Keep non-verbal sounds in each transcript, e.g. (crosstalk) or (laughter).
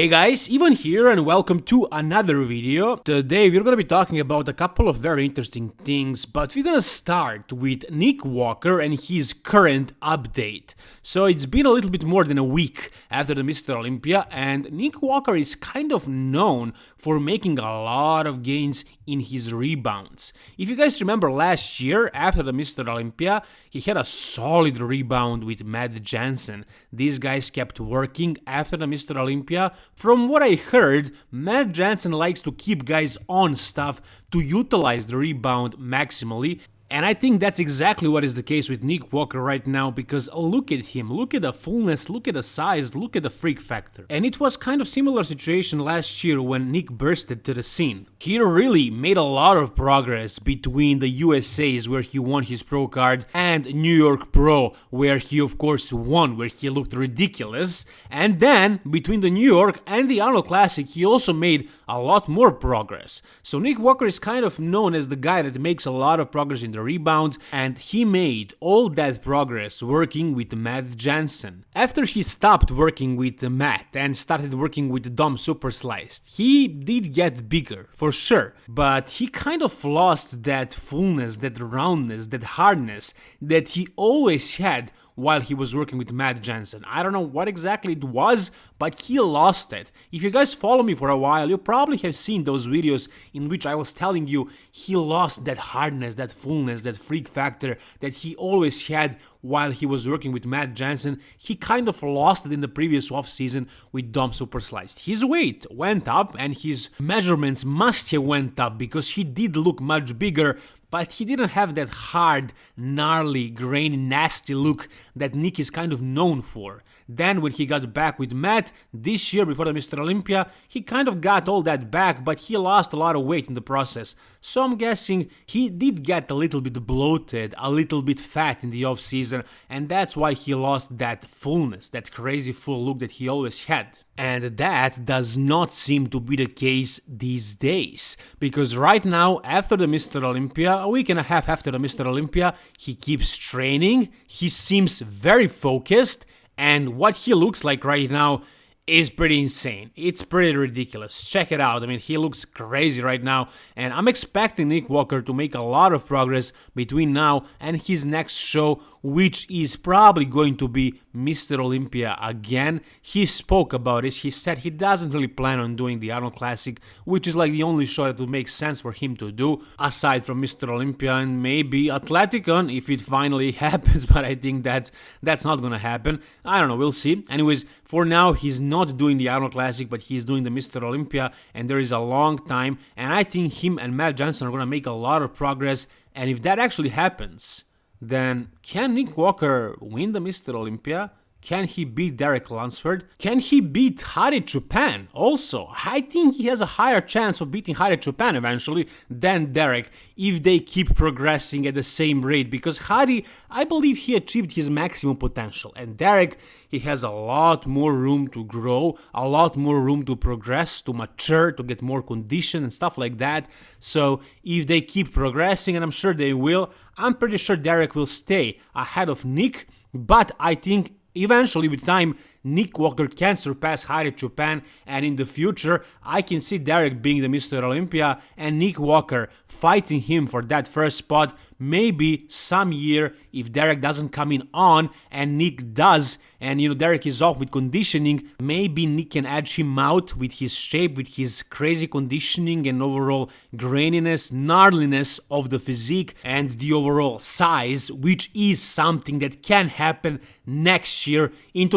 Hey guys, Ivan here and welcome to another video. Today we're gonna be talking about a couple of very interesting things, but we're gonna start with Nick Walker and his current update. So it's been a little bit more than a week after the Mr. Olympia and Nick Walker is kind of known for making a lot of gains in his rebounds. If you guys remember last year after the Mr. Olympia, he had a solid rebound with Matt Jansen. These guys kept working after the Mr. Olympia from what I heard, Matt Jansen likes to keep guys on stuff to utilize the rebound maximally and I think that's exactly what is the case with Nick Walker right now because look at him, look at the fullness, look at the size, look at the freak factor. And it was kind of similar situation last year when Nick bursted to the scene. He really made a lot of progress between the USA's where he won his pro card and New York Pro where he of course won, where he looked ridiculous. And then between the New York and the Arnold Classic he also made a lot more progress. So Nick Walker is kind of known as the guy that makes a lot of progress in the rebounds, and he made all that progress working with Matt Jansen. After he stopped working with Matt and started working with Dom Super Sliced, he did get bigger, for sure, but he kind of lost that fullness, that roundness, that hardness that he always had while he was working with Matt Jansen. I don't know what exactly it was, but he lost it. If you guys follow me for a while, you probably have seen those videos in which I was telling you he lost that hardness, that fullness, that freak factor that he always had while he was working with Matt Jansen. He kind of lost it in the previous offseason with Dom Super Sliced. His weight went up and his measurements must have went up because he did look much bigger, but he didn't have that hard, gnarly, grainy, nasty look that Nick is kind of known for. Then when he got back with Matt this year before the Mr. Olympia, he kind of got all that back, but he lost a lot of weight in the process. So I'm guessing he did get a little bit bloated, a little bit fat in the off season, and that's why he lost that fullness, that crazy full look that he always had. And that does not seem to be the case these days, because right now, after the Mr. Olympia, a week and a half after the Mr. Olympia, he keeps training, he seems very focused, and what he looks like right now is pretty insane. It's pretty ridiculous. Check it out. I mean, he looks crazy right now, and I'm expecting Nick Walker to make a lot of progress between now and his next show, which is probably going to be Mr. Olympia again. He spoke about this. He said he doesn't really plan on doing the Arnold Classic, which is like the only show that would make sense for him to do, aside from Mr. Olympia and maybe Athleticon if it finally (laughs) happens, but I think that that's not gonna happen. I don't know, we'll see. Anyways, for now, he's not doing the Arnold Classic, but he's doing the Mr. Olympia, and there is a long time. And I think him and Matt Jansen are going to make a lot of progress. And if that actually happens, then can Nick Walker win the Mr. Olympia? Can he beat Derek Lunsford? Can he beat Hadi Choopan? Also, I think he has a higher chance of beating Hadi Choopan eventually than Derek if they keep progressing at the same rate because Hadi, I believe he achieved his maximum potential and Derek, he has a lot more room to grow, a lot more room to progress, to mature, to get more condition and stuff like that. So if they keep progressing, and I'm sure they will, I'm pretty sure Derek will stay ahead of Nick, but I think Eventually, with time, Nick Walker can surpass Hadi Choopan, and in the future, I can see Derek being the Mr. Olympia and Nick Walker fighting him for that first spot maybe some year if Derek doesn't come in on and Nick does and you know Derek is off with conditioning maybe Nick can edge him out with his shape with his crazy conditioning and overall graininess gnarliness of the physique and the overall size which is something that can happen next year in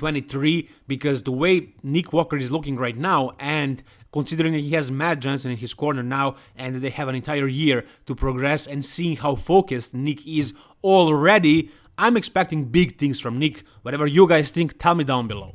2023 because the way Nick Walker is looking right now and considering he has Matt Jansen in his corner now and they have an entire year to progress and seeing how focused Nick is already, I'm expecting big things from Nick. Whatever you guys think, tell me down below.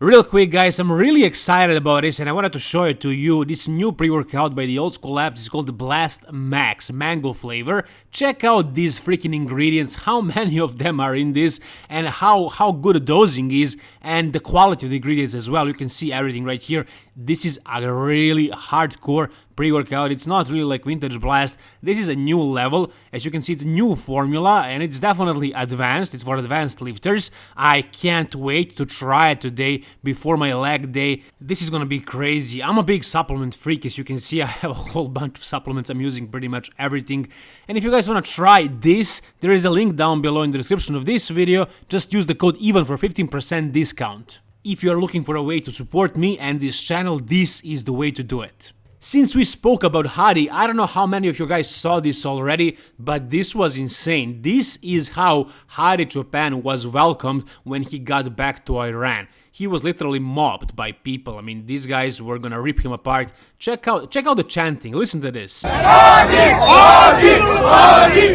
Real quick guys, I'm really excited about this and I wanted to show it to you. This new pre-workout by the Old School Labs is called Blast Max Mango flavor. Check out these freaking ingredients, how (laughs) many of them are in this and how, how good the dosing is and the quality of the ingredients as well. You can see everything right here. This is a really hardcore pre-workout, it's not really like Vintage Blast. This is a new level. As you can see, it's a new formula and it's definitely advanced. It's for advanced lifters. I can't wait to try it today before my leg day. This is gonna be crazy. I'm a big supplement freak. As you can see, (laughs) I have a whole bunch of supplements. I'm using pretty much everything. And if you guys wanna try this, there is a link down below in the description of this video. Just use the code EVEN for 15% discount. If you are looking for a way to support me and this channel, this is the way to do it. Since we spoke about Hadi, I don't know how many of you guys saw this already, but this was insane. This is how Hadi Choopan was welcomed when he got back to Iran. He was literally mobbed by people. I mean, these guys were gonna rip him apart. Check out, check out the chanting. Listen to this. Hadi, Hadi, Hadi,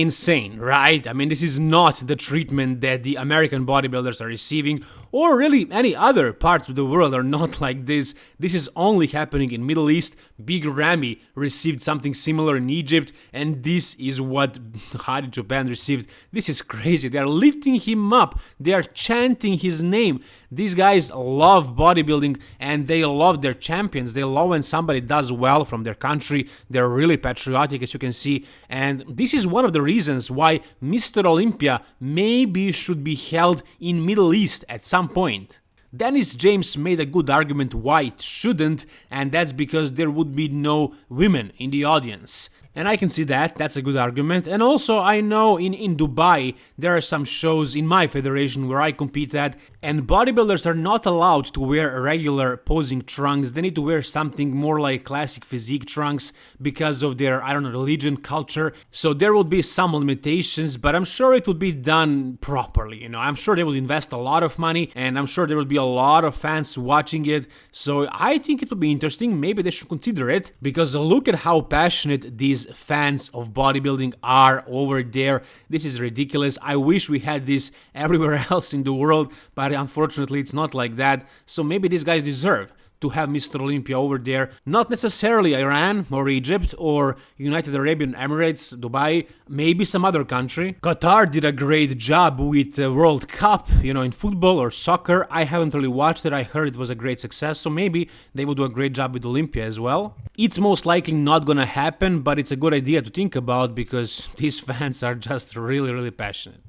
insane, right? I mean, this is not the treatment that the American bodybuilders are receiving, or really any other parts of the world are not (laughs) like this. This is only happening in Middle East. Big Ramy received something similar in Egypt, and this is what (laughs) Hadi Choopan received. This is crazy. They are lifting him up. They are chanting his name. These guys love bodybuilding and they love their champions. They love when somebody does well from their country. They're really patriotic, as you can see. And this is one of the reasons why Mr. Olympia maybe should be held in Middle East at some point. Dennis James made a good argument why it shouldn't, and that's because there would be no women in the audience. And I can see that, that's a good argument. And also, I know in, in Dubai, there are some shows in my federation where I compete at, and bodybuilders are not allowed to wear regular posing trunks. They need to wear something more like classic physique trunks because of their, I don't know, religion, culture. So there will be some limitations, but I'm sure it will be done properly. You know, I'm sure they will invest a lot of money, and I'm sure there will be a lot of fans watching it. So I think it will be interesting. Maybe they should consider it because look at how passionate these fans of bodybuilding are over there. This is ridiculous. I wish we had this (laughs) everywhere else in the world, but unfortunately it's not like that. So maybe these guys deserve to have Mr. Olympia over there. Not necessarily Iran or Egypt or United Arabian Emirates, Dubai, maybe some other country. Qatar did a great job with the World Cup, you know, in football or soccer. I haven't really watched it. I heard it was a great success, so maybe they will do a great job with Olympia as well. It's most likely not gonna happen, but it's a good idea to think about because these (laughs) fans are just really, really passionate.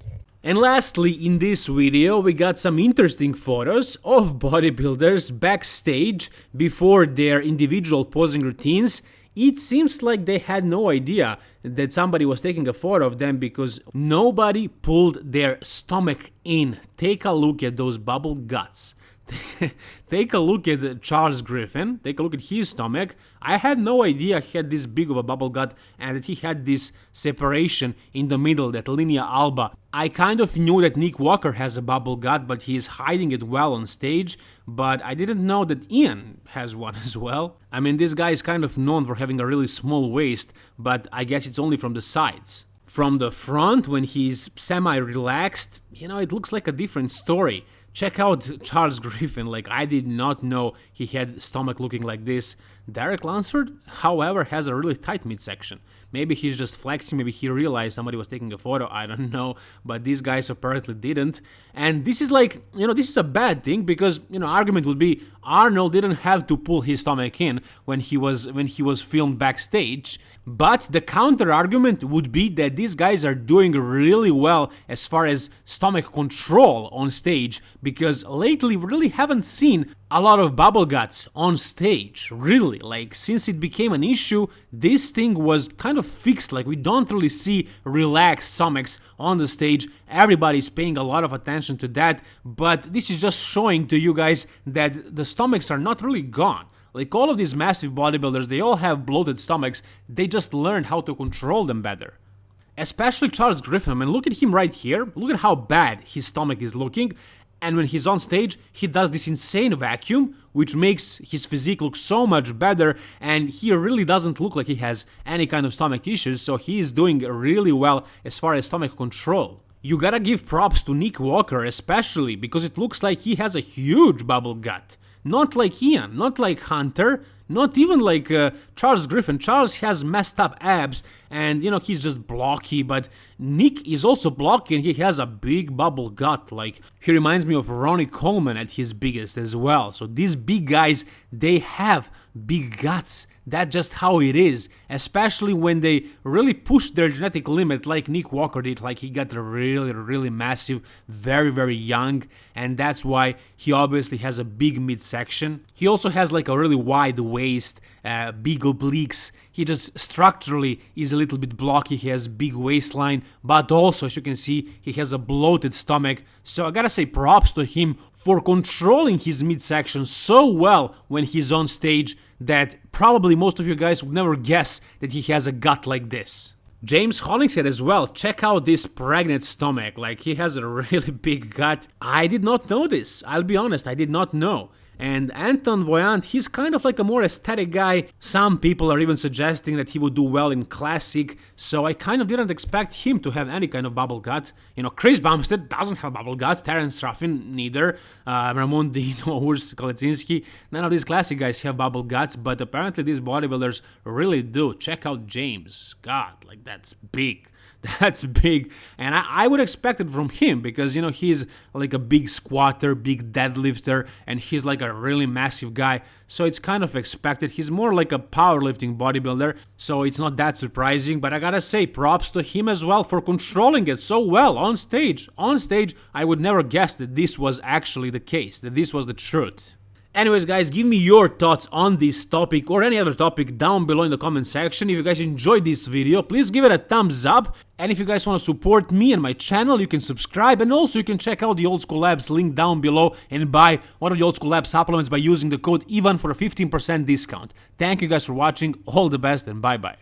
And lastly, in this video, we got some interesting photos of bodybuilders backstage before their individual posing routines. It seems like they had no idea that somebody was taking a photo of them because nobody pulled their stomach in. Take a look at those bubble guts. (laughs) take a look at Charles Griffin, take a look at his stomach. I had no idea he had this big of a bubble gut and that he had this separation in the middle, that linea alba. I kind of knew that Nick Walker has a bubble gut, but he's hiding it well on stage, but I didn't know that Iain has one (laughs) as well. I mean, this guy is kind of known for having a really small waist, but I guess it's only from the sides. From the front, when he's semi-relaxed, you know, it looks like a different story. Check out (laughs) Charles Griffin, like I did not know he had stomach looking like this. Derek Lunsford, however, has a really tight midsection. Maybe he's just flexing, maybe he realized somebody was taking a photo, I don't (laughs) know, but these guys apparently didn't. And this is like, you know, this is a bad thing because, you know, argument would be Arnold didn't have to pull his stomach in when he was when he was filmed backstage. But the counter argument would be that these guys are doing really well as far as stomach control on stage because lately we really haven't seen a lot of bubble guts on stage, really. Like, since it became an issue, this thing was kind of fixed. Like, we don't really see relaxed stomachs on the stage. Everybody's paying a lot of attention to that, but this is just showing to you guys that the stomachs are not really gone. Like all of these massive bodybuilders, they all have bloated stomachs, they just learned how to control them better. Especially Charles Griffin, I mean, look at him right here, look at how bad his stomach is looking, and when he's on stage, he does this insane vacuum, which makes his physique look so much better, and he really doesn't look like he has any kind of stomach issues, so he is doing really well as far as stomach control. You gotta give props to Nick Walker especially, because it looks like he has a huge bubble gut. Not like Iain, not like Hunter, not even like uh, Charles Griffin. Charles has messed up abs and you know he's just blocky, but Nick is also blocky and he has a big bubble gut. Like he reminds me of Ronnie Coleman at his biggest as well. So these big guys, they have big guts. That's just how it is, especially when they really push their genetic limit like Nick Walker did, like he got really, really massive, very, very young, and that's why he obviously has a big midsection. He also has like a really wide waist, uh, big obliques, he just structurally is a little bit blocky, he has big waistline, but also as you can see he has a bloated stomach, so I gotta say props to him for controlling his midsection so well when he's on stage that probably most of you guys would never guess that he has a gut like this. James Hollingshead as well, check out this pregnant stomach, like he has a (laughs) really big gut. I did not know this, I'll be honest, I did not know. And Antoine Vaillant, he's kind of like a more aesthetic guy. Some people are even suggesting that he would do well in classic, so I kind of didn't expect him to have any kind of bubble gut. You know, Chris Bumstead doesn't have bubble gut, Terrence Ruffin neither, uh, Ramon (laughs) Dino, Urs Kalecinski, none of these classic guys have bubble guts, but apparently these bodybuilders really do. Check out James, God, like that's big. (laughs) That's big, and I, I, would expect it from him because you know he's like a big squatter, big deadlifter, and he's like a really massive guy. So it's kind of expected. He's more like a powerlifting bodybuilder, so it's not that surprising. But I gotta say, props to him as well for controlling it so well on stage. On stage, I would never guess that this was actually the case, that this was the truth. Anyways guys, give me your thoughts on this topic or any other topic down below in the comment section. If you guys enjoyed this video, please give it a thumbs up. And if you guys want to support me and my channel, you can subscribe and also you can check out the Old School Labs link down below and buy one of the Old School Labs supplements by using the code EVAN for a 15% discount. Thank you guys for watching, all the best and bye bye.